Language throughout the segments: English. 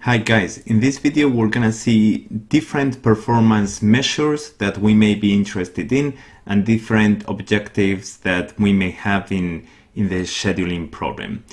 Hi guys, in this video we're gonna see different performance measures that we may be interested in and different objectives that we may have in, in the scheduling problem.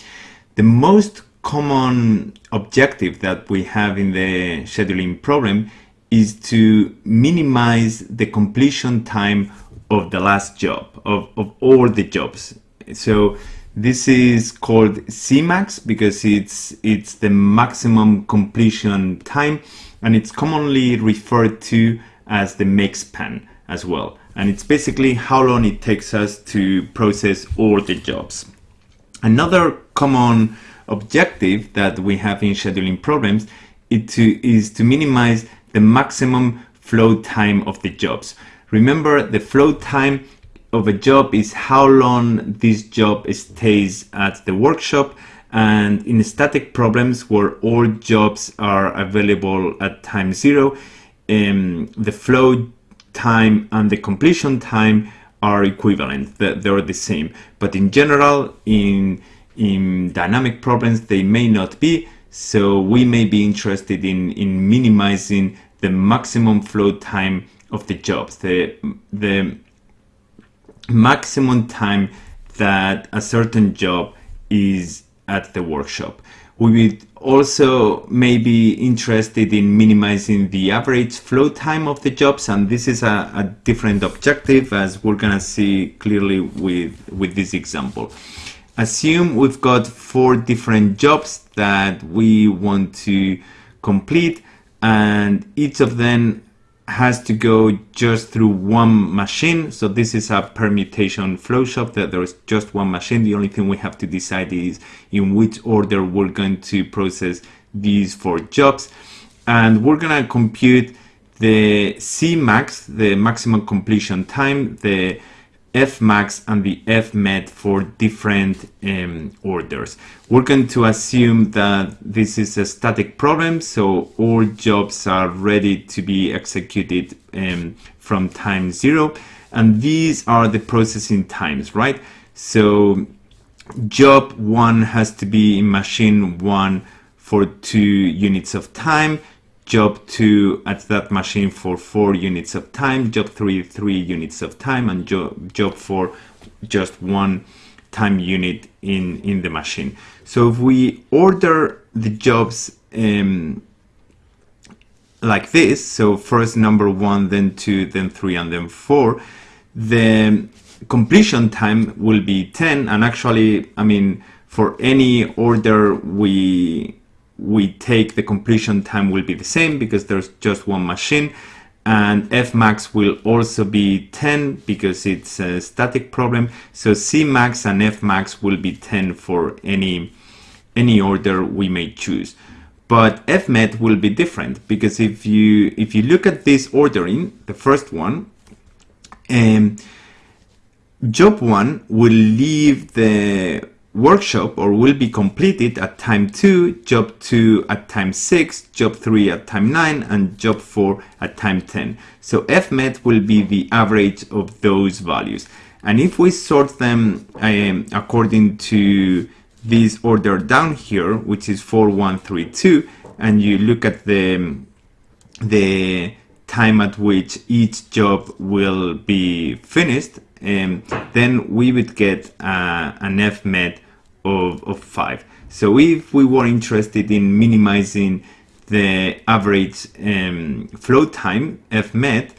The most common objective that we have in the scheduling problem is to minimize the completion time of the last job, of, of all the jobs. So this is called Cmax because it's it's the maximum completion time and it's commonly referred to as the make span as well. And it's basically how long it takes us to process all the jobs. Another common objective that we have in scheduling problems to, is to minimize the maximum flow time of the jobs. Remember the flow time of a job is how long this job stays at the workshop and in static problems where all jobs are available at time zero um, the flow time and the completion time are equivalent. They're the same. But in general in in dynamic problems they may not be. So we may be interested in in minimizing the maximum flow time of the jobs. The the maximum time that a certain job is at the workshop. We would also may be interested in minimizing the average flow time of the jobs and this is a, a different objective as we're gonna see clearly with, with this example. Assume we've got four different jobs that we want to complete and each of them has to go just through one machine. So this is a permutation flow shop that there's just one machine. The only thing we have to decide is in which order we're going to process these four jobs. And we're gonna compute the Cmax, the maximum completion time, the Fmax and the Fmet for different um, orders. We're going to assume that this is a static problem, so all jobs are ready to be executed um, from time zero. And these are the processing times, right? So job one has to be in machine one for two units of time job 2 at that machine for 4 units of time, job 3 3 units of time, and job, job 4 just one time unit in, in the machine. So if we order the jobs um, like this, so first number 1, then 2, then 3, and then 4, the completion time will be 10, and actually, I mean, for any order we we take the completion time will be the same because there's just one machine and Fmax will also be 10 because it's a static problem. So Cmax and Fmax will be 10 for any, any order we may choose. But Fmet will be different because if you, if you look at this ordering, the first one, um, job one will leave the workshop or will be completed at time 2, job 2 at time 6, job 3 at time 9 and job 4 at time 10. So Fmet will be the average of those values. And if we sort them um, according to this order down here, which is 4132, and you look at the, the time at which each job will be finished, um, then we would get uh, an Fmet of, of 5. So if we were interested in minimizing the average um, flow time Fmet,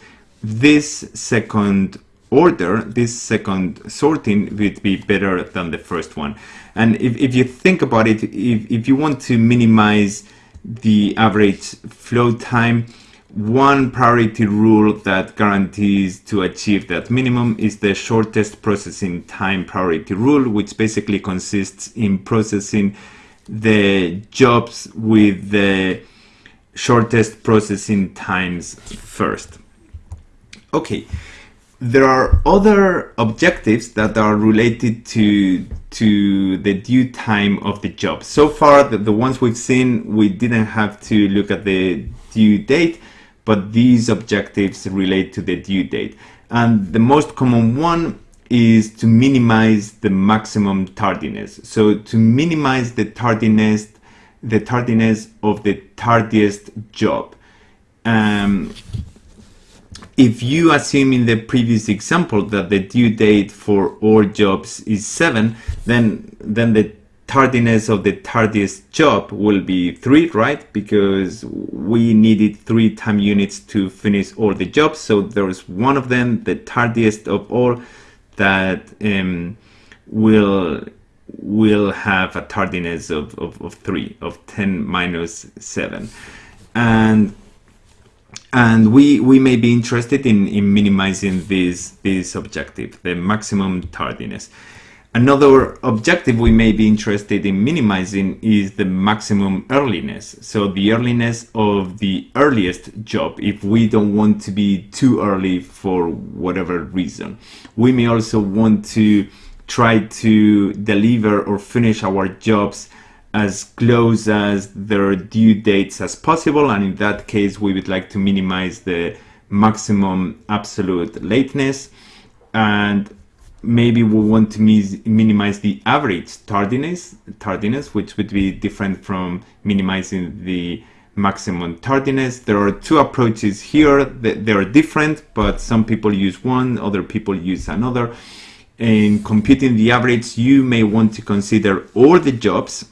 this second order, this second sorting would be better than the first one. And if, if you think about it, if, if you want to minimize the average flow time, one priority rule that guarantees to achieve that minimum is the shortest processing time priority rule, which basically consists in processing the jobs with the shortest processing times first. Okay, there are other objectives that are related to to the due time of the job. So far, the, the ones we've seen, we didn't have to look at the due date but these objectives relate to the due date. And the most common one is to minimize the maximum tardiness. So to minimize the tardiness the tardiness of the tardiest job. Um, if you assume in the previous example that the due date for all jobs is 7, then, then the tardiness of the tardiest job will be 3, right? Because we needed 3 time units to finish all the jobs. So there's one of them, the tardiest of all, that um, will will have a tardiness of, of, of 3, of 10 minus 7. And and we we may be interested in, in minimizing this this objective, the maximum tardiness. Another objective we may be interested in minimizing is the maximum earliness. So the earliness of the earliest job if we don't want to be too early for whatever reason. We may also want to try to deliver or finish our jobs as close as their due dates as possible and in that case we would like to minimize the maximum absolute lateness and maybe we want to minimize the average tardiness tardiness which would be different from minimizing the maximum tardiness. There are two approaches here they are different but some people use one other people use another. In computing the average you may want to consider all the jobs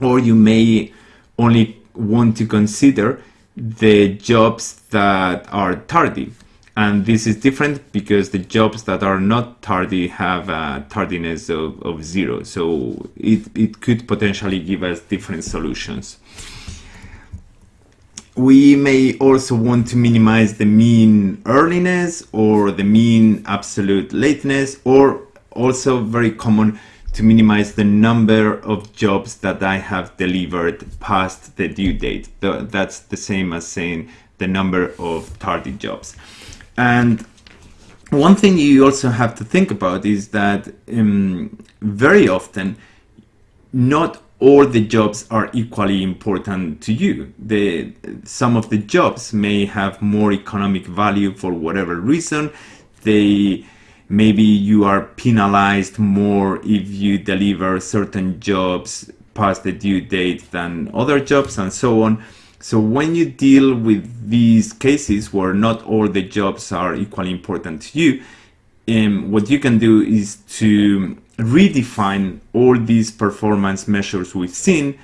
or you may only want to consider the jobs that are tardy and this is different because the jobs that are not tardy have a tardiness of, of zero so it, it could potentially give us different solutions we may also want to minimize the mean earliness or the mean absolute lateness or also very common to minimize the number of jobs that I have delivered past the due date. That's the same as saying the number of tardy jobs. And one thing you also have to think about is that um, very often not all the jobs are equally important to you. The, some of the jobs may have more economic value for whatever reason. They maybe you are penalized more if you deliver certain jobs past the due date than other jobs and so on. So when you deal with these cases where not all the jobs are equally important to you, um, what you can do is to redefine all these performance measures we've seen,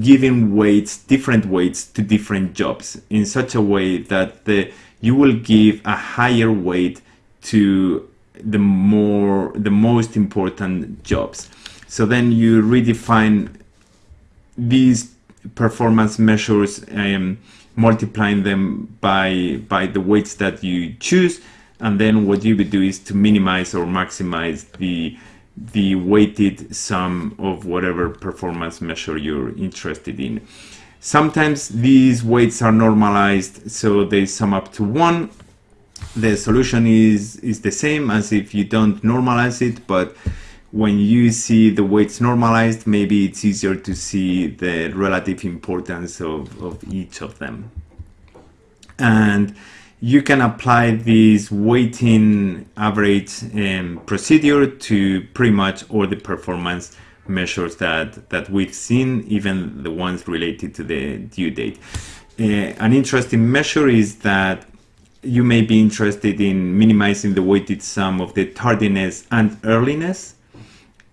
giving weights, different weights to different jobs in such a way that the, you will give a higher weight to the more the most important jobs. So then you redefine these performance measures um, multiplying them by by the weights that you choose. And then what you would do is to minimize or maximize the the weighted sum of whatever performance measure you're interested in. Sometimes these weights are normalized so they sum up to one. The solution is is the same as if you don't normalize it but when you see the weights normalized maybe it's easier to see the relative importance of, of each of them and you can apply this weighting average um, procedure to pretty much all the performance measures that that we've seen even the ones related to the due date uh, an interesting measure is that you may be interested in minimizing the weighted sum of the tardiness and earliness.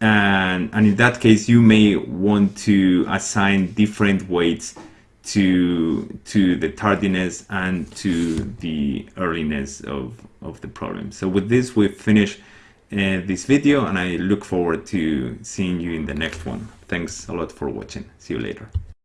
And, and in that case, you may want to assign different weights to, to the tardiness and to the earliness of, of the problem. So with this, we finish uh, this video and I look forward to seeing you in the next one. Thanks a lot for watching. See you later.